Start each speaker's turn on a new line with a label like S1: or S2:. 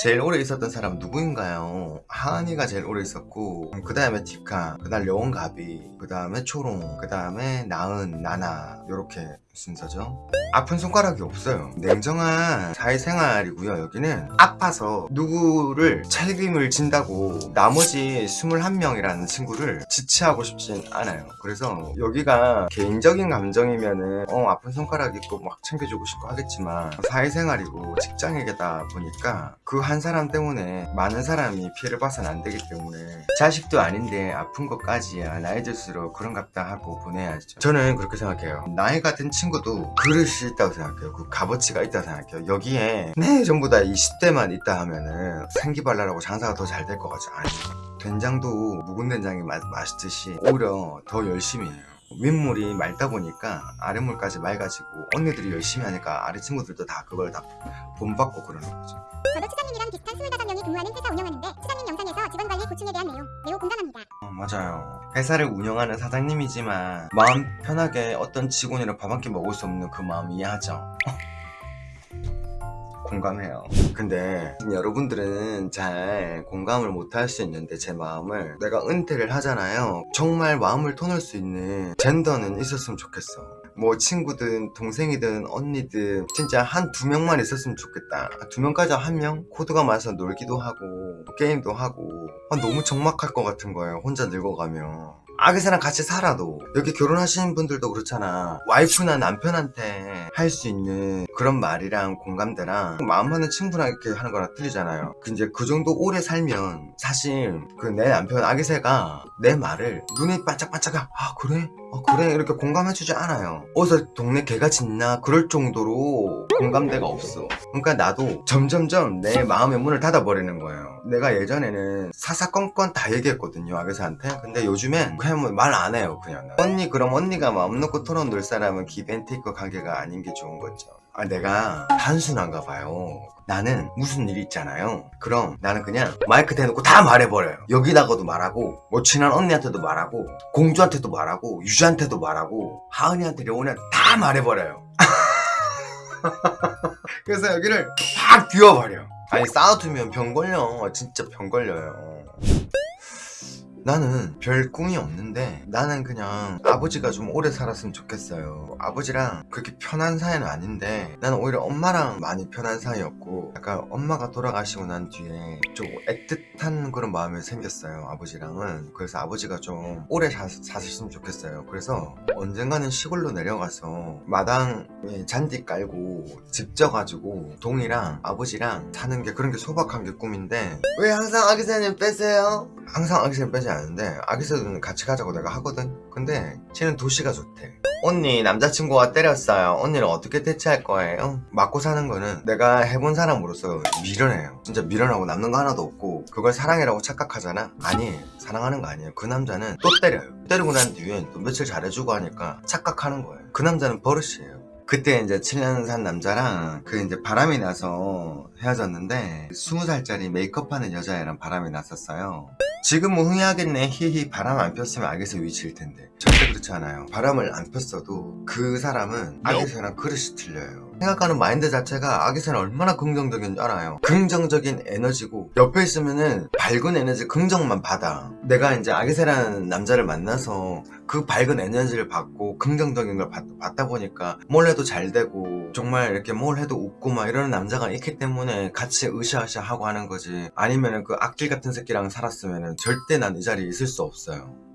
S1: 제일 오래 있었던 사람 누구인가요? 하은이가 제일 오래 있었고 그 다음에 디카 그 다음 려원가비 그 다음에 초롱 그 다음에 나은 나나 요렇게 순서죠? 아픈 손가락이 없어요. 냉정한 사회생활이고요. 여기는 아파서 누구를 책임을 진다고 나머지 21명이라는 친구를 지체하고 싶진 않아요. 그래서 여기가 개인적인 감정이면은 어 아픈 손가락 있고 막 챙겨주고 싶고 하겠지만 사회생활이고 직장이다 보니까 그 한 사람 때문에 많은 사람이 피해를 봐서는 안 되기 때문에 자식도 아닌데 아픈 것까지야 나이 들수록 그런갑다 하고 보내야죠. 저는 그렇게 생각해요. 나이 같은 친구 도 그릇이 있다고 생각해요. 그 값어치가 있다고 생각해요. 여기에 네 전부 다 20대만 있다 하면은 생기발랄하고 장사가 더 잘 될 것 같죠. 아니 된장도 묵은 된장이 맛, 맛있듯이 오히려 더 열심히 해요 윗물이 맑다 보니까 아랫물까지 맑아지고 언니들이 열심히 하니까 아래 친구들도 다 그걸 다 본받고 그러는 거죠.
S2: 저도 추장님이랑 비슷한 25명이 근무하는 회사 운영하는데 추장님 영상에서 직원관리 고충에 대한 내용 매우 공감합니다.
S1: 어, 맞아요. 회사를 운영하는 사장님이지만 마음 편하게 어떤 직원이랑 밥 한 끼 먹을 수 없는 그 마음 이해하죠 공감해요. 근데 여러분들은 잘 공감을 못 할 수 있는데 제 마음을 내가 은퇴를 하잖아요. 정말 마음을 터놓을 수 있는 젠더는 있었으면 좋겠어. 뭐 친구든 동생이든 언니든 진짜 한 두 명만 있었으면 좋겠다. 두 명까지 한 명? 코드가 맞아서 놀기도 하고 게임도 하고. 아, 너무 적막할 것 같은 거예요 혼자 늙어가면 아기사랑 같이 살아도 여기 결혼하시는 분들도 그렇잖아. 와이프나 남편한테 할 수 있는 그런 말이랑 공감대랑 마음 하는 친구랑 이렇게 하는 거랑 틀리잖아요. 그 이제 그 정도 오래 살면 사실 그 내 남편 아기새가 내 말을 눈이 반짝반짝 아 그래? 아 그래? 이렇게 공감해주지 않아요. 어디서 동네 개가 짖나? 그럴 정도로 공감대가 없어. 그러니까 나도 점점점 내 마음의 문을 닫아버리는 거예요. 내가 예전에는 사사건건 다 얘기했거든요 아기새한테. 근데 요즘엔 뭐말안 해요 그냥. 언니 그럼 언니가 마음 놓고 털어놓을 사람은 기벤테이크 관계가 아닌 게 좋은 거죠. 아 내가 단순한가 봐요. 나는 무슨 일이 있잖아요. 그럼 나는 그냥 마이크 대놓고 다 말해버려요. 여기다가도 말하고 뭐 친한 언니한테도 말하고 공주한테도 말하고 유주한테도 말하고 하은이한테 려원이한테 다 말해버려요. 그래서 여기를 확 비워버려 아니 쌓아두면 병 걸려. 진짜 병 걸려요 나는 별 꿈이 없는데 나는 그냥 아버지가 좀 오래 살았으면 좋겠어요. 아버지랑 그렇게 편한 사이는 아닌데 나는 오히려 엄마랑 많이 편한 사이였고 약간 엄마가 돌아가시고 난 뒤에 좀 애틋한 그런 마음이 생겼어요 아버지랑은. 그래서 아버지가 좀 오래 사, 사셨으면 좋겠어요. 그래서 언젠가는 시골로 내려가서 마당에 잔디 깔고 집 져가지고 동이랑 아버지랑 사는 게 그런 게 소박한 게 꿈인데 왜 항상 아기사님 빼세요? 항상 아기새는 빼지 않는데 아기새는 같이 가자고 내가 하거든. 근데 쟤는 도시가 좋대. 언니 남자친구가 때렸어요. 언니는 어떻게 대체할 거예요? 맞고 사는 거는 내가 해본 사람으로서 미련해요. 진짜 미련하고 남는 거 하나도 없고 그걸 사랑이라고 착각하잖아? 아니에요 사랑하는 거 아니에요. 그 남자는 또 때려요. 때리고 난 뒤에 또 며칠 잘해주고 하니까 착각하는 거예요. 그 남자는 버릇이에요. 그때 이제 7년 산 남자랑 그 이제 바람이 나서 헤어졌는데 20살짜리 메이크업하는 여자애랑 바람이 났었어요 지금은 흥해하겠네. 히히 바람 안 폈으면 악에서 위치일 텐데. 절대 그렇지 않아요. 바람을 안 폈어도 그 사람은 악에서랑 그릇이 틀려요. 생각하는 마인드 자체가 악에서는 얼마나 긍정적인 줄 알아요. 긍정적인 에너지고 옆에 있으면은 밝은 에너지 긍정만 받아. 내가 이제 악에서라는 남자를 만나서 그 밝은 에너지를 받고 긍정적인 걸 받, 받다 보니까 뭘 해도 잘 되고 정말 이렇게 뭘 해도 웃고 막 이러는 남자가 있기 때문에 같이 으쌰으쌰 하고 하는 거지. 아니면은 그 악질 같은 새끼랑 살았으면은 절대 난이 자리에 있을 수 없어요